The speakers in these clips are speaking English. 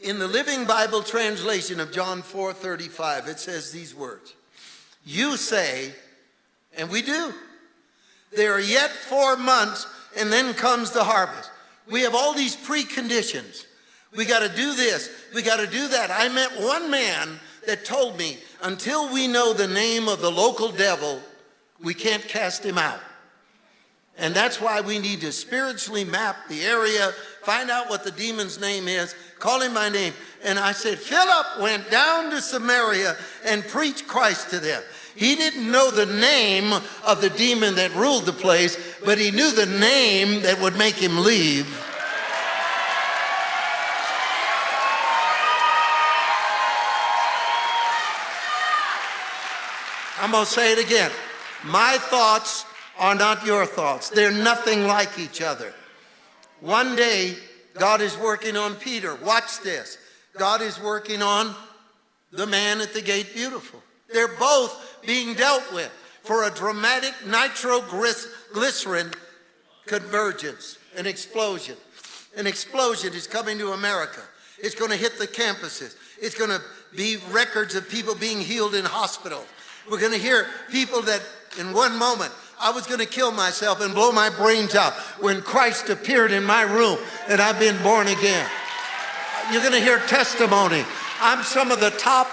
In the Living Bible translation of John 4:35, it says these words. You say, and we do, there are yet four months and then comes the harvest. We have all these preconditions. We got to do this. We got to do that. I met one man that told me, until we know the name of the local devil, we can't cast him out. And that's why we need to spiritually map the area, find out what the demon's name is, call him by name. And I said, Philip went down to Samaria and preached Christ to them. He didn't know the name of the demon that ruled the place, but he knew the name that would make him leave. I'm going to say it again. My thoughts are not your thoughts. They're nothing like each other. One day, God is working on Peter. Watch this. God is working on the man at the gate beautiful. They're both being dealt with for a dramatic nitroglycerin convergence, an explosion. An explosion is coming to America. It's going to hit the campuses. It's going to be records of people being healed in hospitals. We're going to hear people that in one moment I was going to kill myself and blow my brains out when Christ appeared in my room and I've been born again. You're going to hear testimony. I'm some of the top,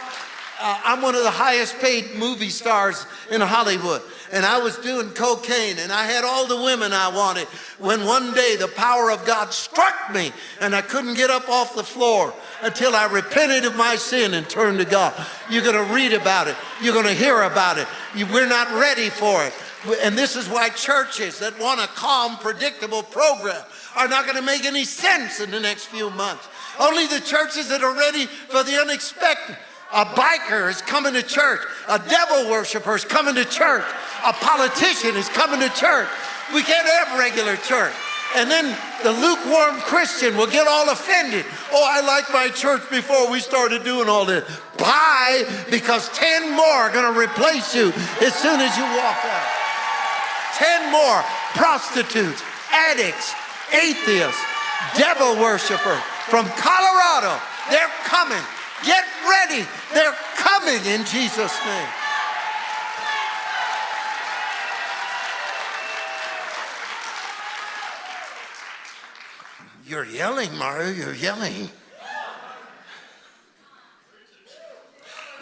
uh, I'm one of the highest paid movie stars in Hollywood. And I was doing cocaine and I had all the women I wanted when one day the power of God struck me and I couldn't get up off the floor until I repented of my sin and turned to God. You're going to read about it. You're going to hear about it. You, we're not ready for it. And this is why churches that want a calm, predictable program are not going to make any sense in the next few months. Only the churches that are ready for the unexpected. A biker is coming to church. A devil worshiper is coming to church. A politician is coming to church. We can't have regular church. And then the lukewarm Christian will get all offended. Oh, I like my church before we started doing all this. Bye, because 10 more are going to replace you as soon as you walk out. 10 more prostitutes, addicts, atheists, devil worshippers from Colorado. They're coming. Get ready. They're coming in Jesus' name. You're yelling, Mario. You're yelling.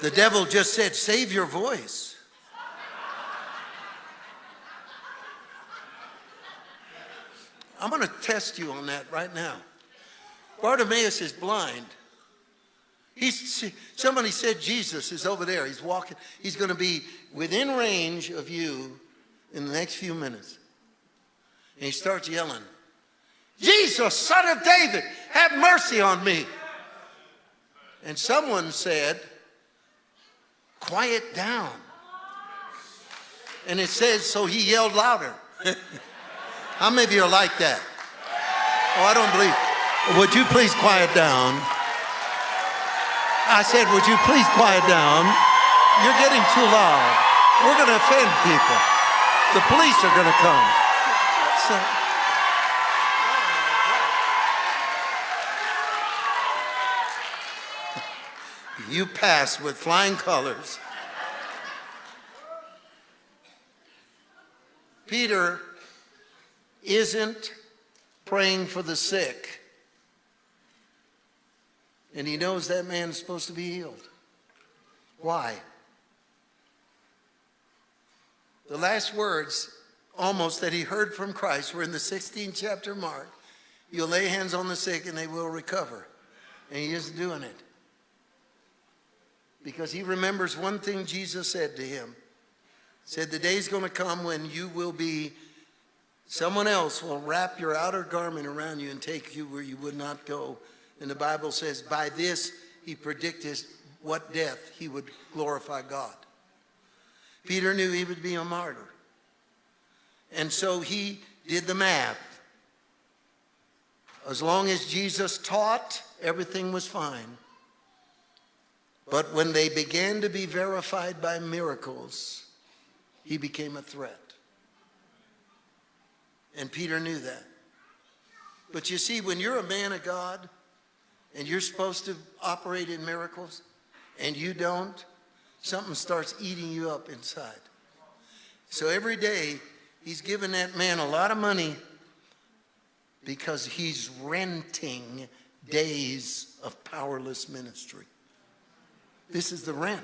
The devil just said, save your voice. I'm going to test you on that right now. Bartimaeus is blind. He's, somebody said Jesus is over there. He's walking. He's going to be within range of you in the next few minutes. And he starts yelling, Jesus, son of David, have mercy on me. And someone said, quiet down. And it says, so he yelled louder. How many of you are like that? Oh, I don't believe. Would you please quiet down? I said, would you please quiet down? You're getting too loud. We're going to offend people. The police are going to come. So, you pass with flying colors. Peter isn't praying for the sick. And he knows that man is supposed to be healed. Why? The last words almost that he heard from Christ were in the 16th chapter Mark. You'll lay hands on the sick and they will recover. And he isn't doing it. Because he remembers one thing Jesus said to him. Said the day's going to come when you will be Someone else will wrap your outer garment around you and take you where you would not go. And the Bible says, by this he predicted what death he would glorify God. Peter knew he would be a martyr. And so he did the math. As long as Jesus taught, everything was fine. But when they began to be verified by miracles, he became a threat. And Peter knew that. But you see, when you're a man of God, and you're supposed to operate in miracles and you don't, something starts eating you up inside. So every day, he's giving that man a lot of money because he's renting days of powerless ministry. This is the rent.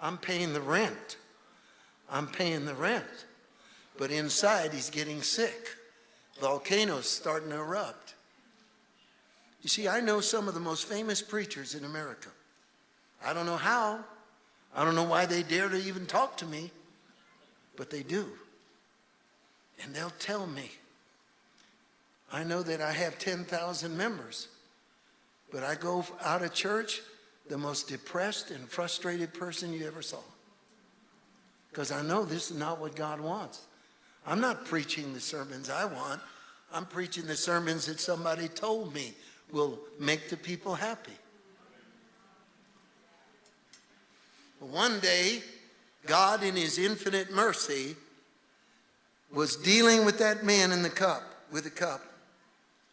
I'm paying the rent. I'm paying the rent. But inside, he's getting sick. Volcanoes starting to erupt. You see, I know some of the most famous preachers in America. I don't know how. I don't know why they dare to even talk to me, but they do. And they'll tell me. I know that I have 10,000 members, but I go out of church the most depressed and frustrated person you ever saw. Because I know this is not what God wants. I'm not preaching the sermons I want. I'm preaching the sermons that somebody told me will make the people happy. One day, God, in His infinite mercy, was dealing with that man in the cup, with the cup,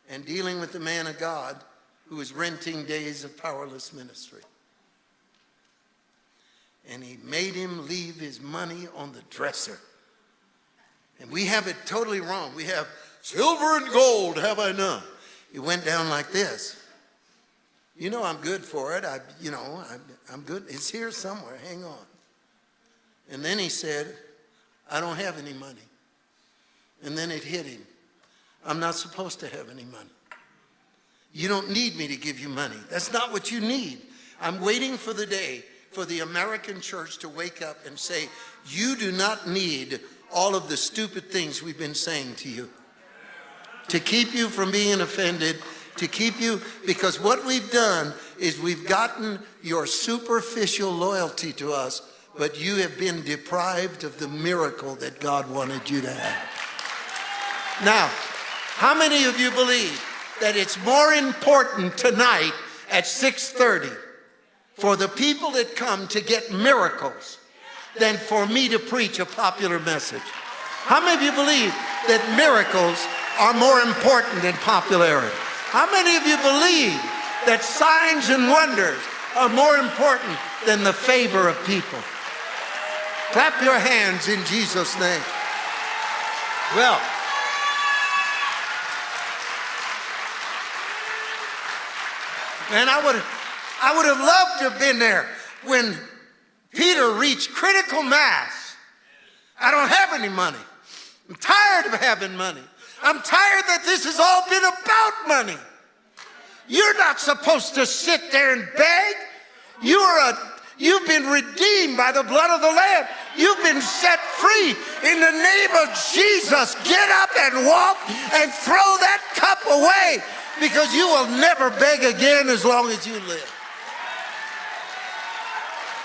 and dealing with the man of God who was renting days of powerless ministry. And He made him leave his money on the dresser. And we have it totally wrong. We have silver and gold have I none. It went down like this. You know I'm good for it. I, you know, I'm, I'm good. It's here somewhere. Hang on. And then he said, I don't have any money. And then it hit him. I'm not supposed to have any money. You don't need me to give you money. That's not what you need. I'm waiting for the day for the American church to wake up and say, you do not need all of the stupid things we've been saying to you to keep you from being offended to keep you, because what we've done is we've gotten your superficial loyalty to us, but you have been deprived of the miracle that God wanted you to have. Now, how many of you believe that it's more important tonight at 6.30 for the people that come to get miracles than for me to preach a popular message? How many of you believe that miracles are more important than popularity? How many of you believe that signs and wonders are more important than the favor of people? Clap your hands in Jesus' name. Well, man, I would I would have loved to have been there when Peter reached critical mass. I don't have any money. I'm tired of having money. I'm tired that this has all been about money. You're not supposed to sit there and beg. You are a, you've been redeemed by the blood of the Lamb. You've been set free in the name of Jesus. Get up and walk and throw that cup away because you will never beg again as long as you live.